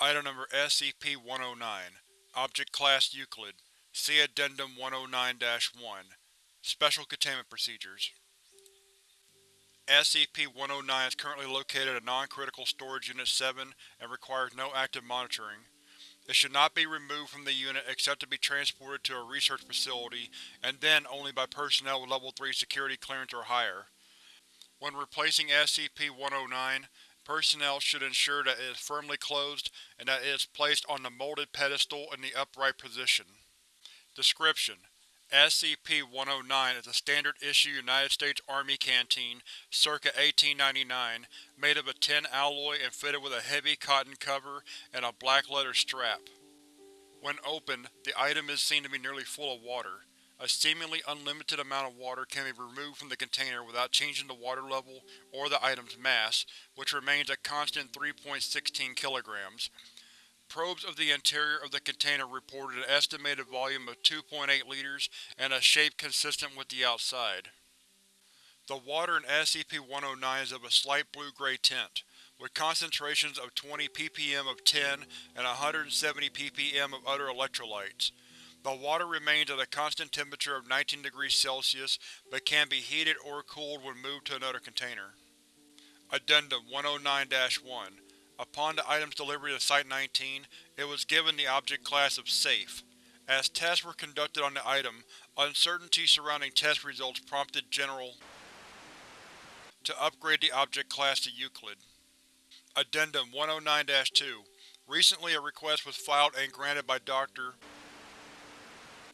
Item Number SCP-109 Object Class Euclid See Addendum 109-1 Special Containment Procedures SCP-109 is currently located at Non-Critical Storage Unit 7 and requires no active monitoring. It should not be removed from the unit except to be transported to a research facility, and then only by personnel with Level 3 security clearance or higher. When replacing SCP-109, Personnel should ensure that it is firmly closed and that it is placed on the molded pedestal in the upright position. Description: SCP-109 is a standard-issue United States Army canteen circa 1899, made of a tin alloy and fitted with a heavy cotton cover and a black leather strap. When opened, the item is seen to be nearly full of water. A seemingly unlimited amount of water can be removed from the container without changing the water level or the item's mass, which remains a constant 3.16 kg. Probes of the interior of the container reported an estimated volume of 2.8 liters and a shape consistent with the outside. The water in SCP-109 is of a slight blue-gray tint, with concentrations of 20 ppm of tin and 170 ppm of other electrolytes. The water remains at a constant temperature of 19 degrees Celsius, but can be heated or cooled when moved to another container. Addendum 109-1 Upon the item's delivery to Site-19, it was given the object class of Safe. As tests were conducted on the item, uncertainty surrounding test results prompted General to upgrade the object class to Euclid. Addendum 109-2 Recently a request was filed and granted by Dr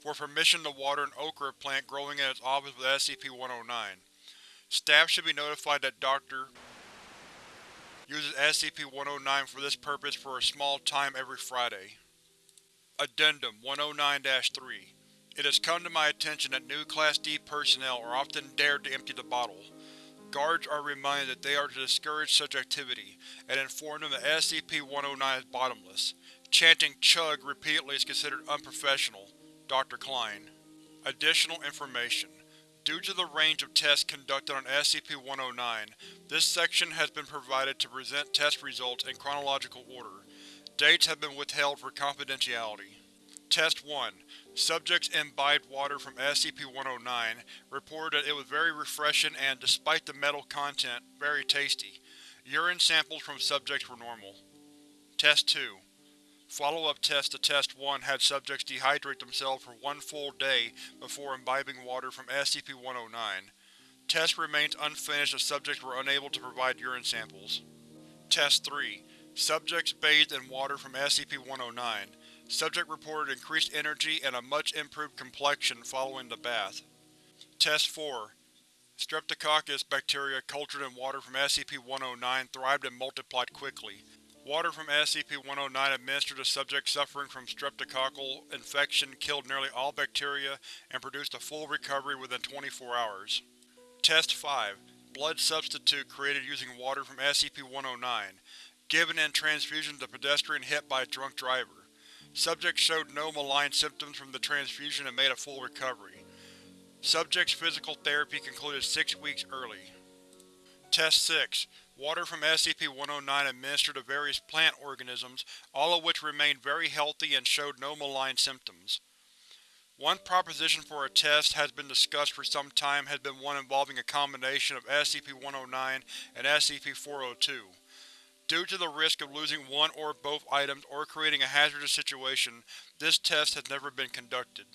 for permission to water an okra plant growing in its office with SCP-109. Staff should be notified that Dr. uses SCP-109 for this purpose for a small time every Friday. Addendum 109-3 It has come to my attention that new Class D personnel are often dared to empty the bottle. Guards are reminded that they are to discourage such activity, and inform them that SCP-109 is bottomless. Chanting Chug repeatedly is considered unprofessional, Dr. Klein. Additional information. Due to the range of tests conducted on SCP-109, this section has been provided to present test results in chronological order. Dates have been withheld for confidentiality. Test 1. Subjects imbibed water from SCP-109, reported that it was very refreshing and, despite the metal content, very tasty. Urine samples from subjects were normal. Test 2. Follow-up tests to Test 1 had subjects dehydrate themselves for one full day before imbibing water from SCP-109. Test remains unfinished as subjects were unable to provide urine samples. Test 3. Subjects bathed in water from SCP-109. Subject reported increased energy and a much improved complexion following the bath. Test 4. Streptococcus bacteria cultured in water from SCP-109 thrived and multiplied quickly. Water from SCP-109 administered to subjects suffering from streptococcal infection killed nearly all bacteria and produced a full recovery within 24 hours. Test 5. Blood substitute created using water from SCP-109, given in transfusion to pedestrian hit by a drunk driver. Subject showed no malign symptoms from the transfusion and made a full recovery. Subject's physical therapy concluded six weeks early. Test 6. Water from SCP-109 administered to various plant organisms, all of which remained very healthy and showed no malign symptoms. One proposition for a test has been discussed for some time has been one involving a combination of SCP-109 and SCP-402. Due to the risk of losing one or both items or creating a hazardous situation, this test has never been conducted.